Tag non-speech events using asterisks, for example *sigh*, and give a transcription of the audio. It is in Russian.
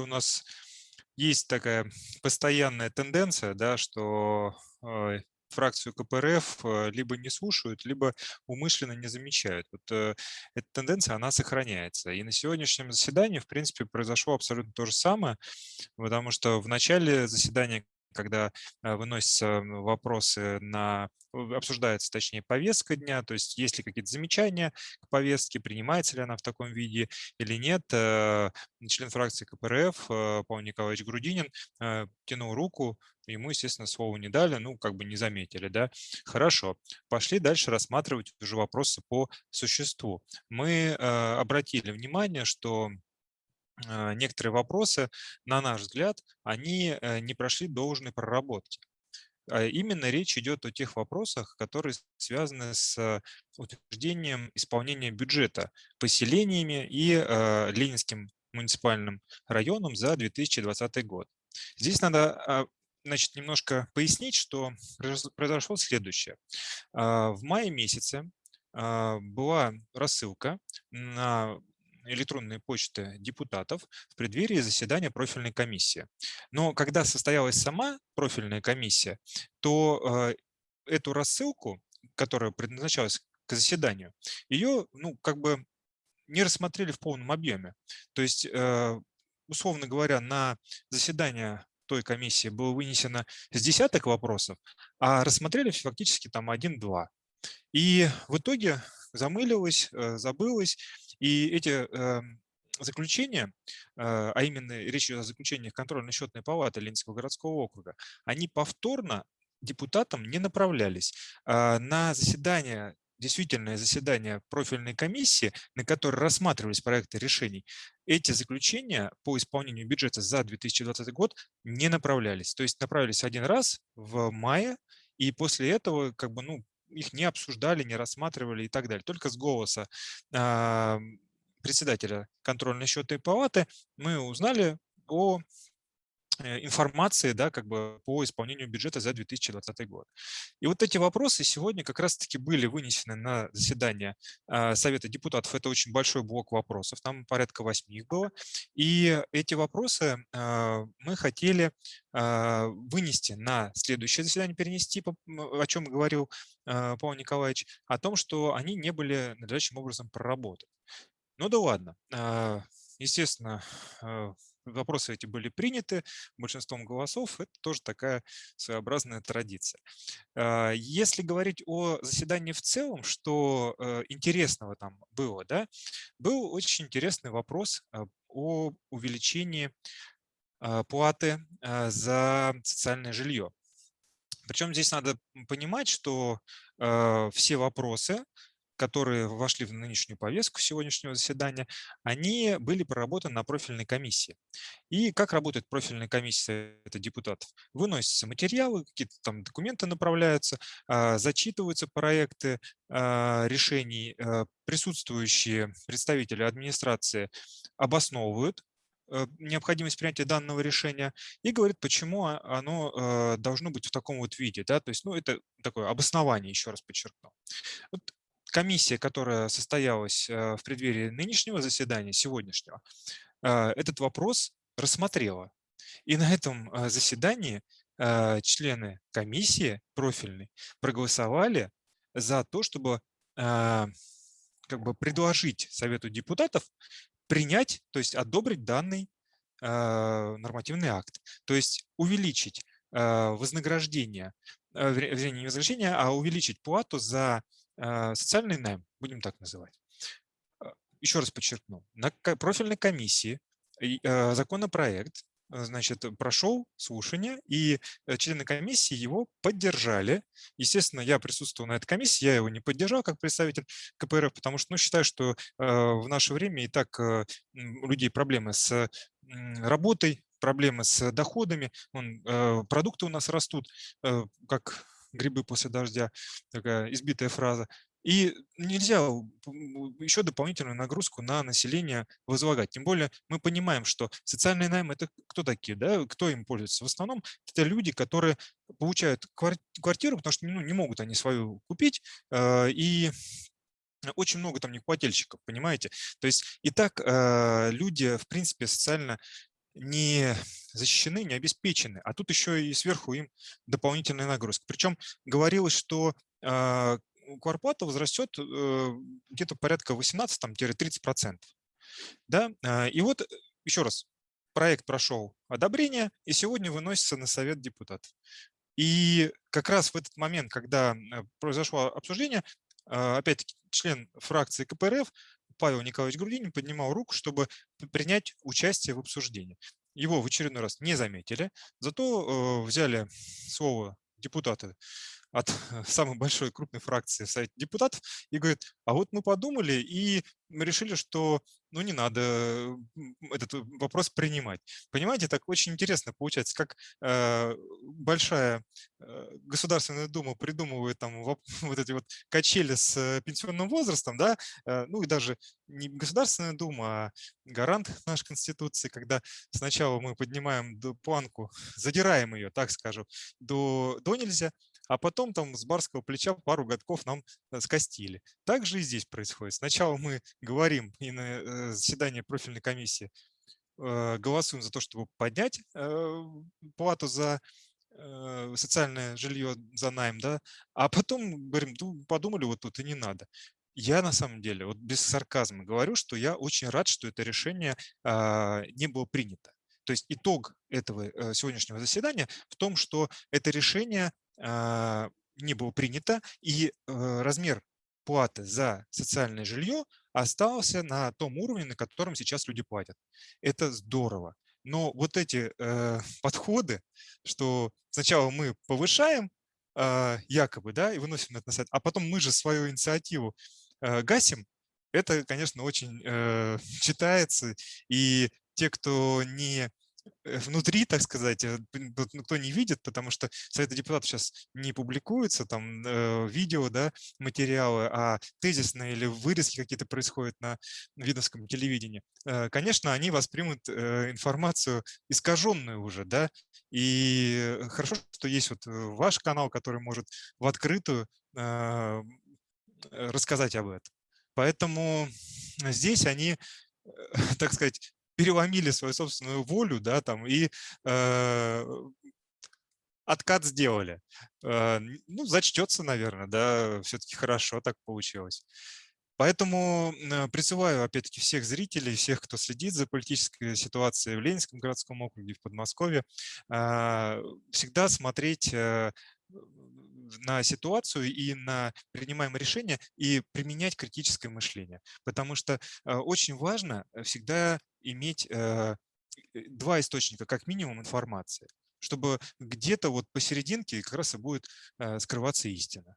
у нас есть такая постоянная тенденция, да, что э, фракцию КПРФ э, либо не слушают, либо умышленно не замечают. Вот э, эта тенденция, она сохраняется. И на сегодняшнем заседании, в принципе, произошло абсолютно то же самое, потому что в начале заседания когда э, выносятся вопросы на, обсуждается, точнее, повестка дня, то есть есть ли какие-то замечания к повестке, принимается ли она в таком виде или нет. Э, член фракции КПРФ э, Павел Николаевич Грудинин тянул руку, ему, естественно, слова не дали, ну, как бы не заметили, да. Хорошо, пошли дальше рассматривать уже вопросы по существу. Мы обратили внимание, что некоторые вопросы, на наш взгляд, они э, не прошли должной проработки. А именно речь идет о тех вопросах, которые связаны с утверждением исполнения бюджета поселениями и э, Ленинским муниципальным районом за 2020 год. Здесь надо а, значит, немножко пояснить, что произошло следующее. В мае месяце была рассылка на электронные почты депутатов в преддверии заседания профильной комиссии. Но когда состоялась сама профильная комиссия, то э, эту рассылку, которая предназначалась к заседанию, ее, ну, как бы не рассмотрели в полном объеме. То есть, э, условно говоря, на заседание той комиссии было вынесено с десяток вопросов, а рассмотрели фактически там один-два. И в итоге замылилось, э, забылось, и эти эм, заключения, а, а именно речь идет о заключениях контрольно-счетной палаты Ленинского городского округа, они повторно депутатам не направлялись. А, на заседание действительное заседание профильной комиссии, на которой рассматривались проекты решений, эти заключения по исполнению бюджета за 2020 год не направлялись. То есть направились один раз в мае, и после этого как бы, ну, их не обсуждали, не рассматривали и так далее. Только с голоса председателя контрольной счетной палаты мы узнали о информации да, как бы по исполнению бюджета за 2020 год. И вот эти вопросы сегодня как раз-таки были вынесены на заседание а, Совета депутатов. Это очень большой блок вопросов, там порядка восьми их было. И эти вопросы а, мы хотели а, вынести на следующее заседание, перенести, о чем говорил Павел Николаевич, о том, что они не были надлежащим образом проработаны. Ну да ладно. Естественно, вопросы эти были приняты большинством голосов, это тоже такая своеобразная традиция. А, если говорить о заседании в целом, что э, интересного там было, да, был очень интересный вопрос а, о увеличении а, платы за социальное жилье. Причем здесь надо понимать, что все вопросы которые вошли в нынешнюю повестку сегодняшнего заседания, они были проработаны на профильной комиссии. И как работает профильная комиссия это депутатов? Выносятся материалы, какие-то там документы направляются, а, зачитываются проекты а, решений, а, присутствующие представители администрации обосновывают э, необходимость принятия данного решения и говорит, почему оно э, должно быть в таком вот виде. Да? То есть, ну, это такое обоснование, еще раз подчеркну. Вот комиссия, которая состоялась э, в преддверии нынешнего заседания, сегодняшнего, э, этот вопрос рассмотрела. И на этом э, заседании члены комиссии профильной проголосовали за то, чтобы как бы предложить Совету депутатов принять, то есть одобрить данный нормативный акт, то есть увеличить вознаграждение, вернее, не вознаграждение, а увеличить плату за а, социальный найм, будем так называть. А, еще раз подчеркну, на профильной комиссии законопроект значит, прошел слушание, и э, члены комиссии его поддержали. Естественно, я присутствовал на этой комиссии, я его не поддержал как представитель КПРФ, потому что ну, считаю, что в наше время и так э, у людей проблемы с работой, проблемы с доходами, Вон, э, продукты у нас растут, как грибы после дождя, такая избитая фраза. И нельзя еще дополнительную нагрузку на население возлагать. Тем более мы понимаем, что социальный найм – это кто такие, да? кто им пользуется? В основном это люди, которые получают квартиру, потому что ну, не могут они свою купить, э, и очень много там некупательщиков, понимаете? То есть и так э, люди, в принципе, социально не защищены, не обеспечены, а тут еще и сверху им дополнительная нагрузка. Причем говорилось, что э, кварплата возрастет э, где-то порядка 18-30%. Да? А, и вот еще раз, проект прошел одобрение и сегодня выносится на совет депутатов. И как раз в этот момент, когда э, произошло обсуждение, а, опять-таки член фракции КПРФ Павел Николаевич Грудинин поднимал руку, чтобы принять участие в обсуждении. Его в очередной раз не заметили, зато э, взяли слово депутаты от самой большой крупной фракции в Совете депутатов и говорит, а вот мы подумали и решили, что ну не надо этот вопрос принимать. Понимаете, так очень интересно получается, как э, большая э, Государственная Дума придумывает там *laughs* вот, эти вот качели с э, пенсионным возрастом, да, э, ну и даже не Государственная Дума, а гарант нашей Конституции, когда сначала мы поднимаем планку, задираем ее, так скажем, до, до нельзя, а потом там с барского плеча пару годков нам э, скостили. Так же и здесь происходит. Сначала мы говорим и на э, заседании профильной комиссии э, голосуем за то, чтобы поднять плату за социальное жилье за найм, да, а потом говорим, ну, подумали, вот тут и не надо. Я на самом деле, вот без сарказма говорю, что я очень рад, что это решение а, не было принято. То есть итог этого сегодняшнего заседания в том, что это решение не было принято, и э, размер платы за социальное жилье остался на том уровне, на котором сейчас люди платят. Это здорово. Но вот эти э, *laughs* подходы, что сначала мы повышаем э, якобы, да, и выносим это на сайт, а потом мы же свою инициативу э, гасим, это, конечно, очень *laughs* читается. И те, кто не внутри, так сказать, э, никто не видит, потому что Советы депутатов сейчас не публикуются, там э, видео, да, материалы, а тезисные или вырезки какие-то происходят на видовском телевидении. Конечно, они воспримут информацию искаженную уже, да, и хорошо, что есть вот ваш канал, который может в открытую рассказать об этом. Поэтому здесь они, *laughs* так сказать, переломили свою собственную волю, да, там, и э, откат сделали. Э, ну, зачтется, наверное, да, все-таки хорошо так получилось. Поэтому э, призываю, опять-таки, всех зрителей, всех, кто следит за политической ситуацией в Ленинском городском округе, в Подмосковье, э, всегда смотреть э, на ситуацию и на принимаемые решения и применять критическое мышление. Потому что очень важно всегда иметь э, два источника, как минимум, информации, чтобы где-то вот посерединке как раз и будет скрываться истина.